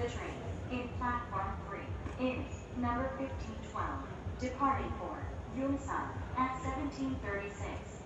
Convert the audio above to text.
The train in platform 3 is number 1512 departing for Yongsan at 1736.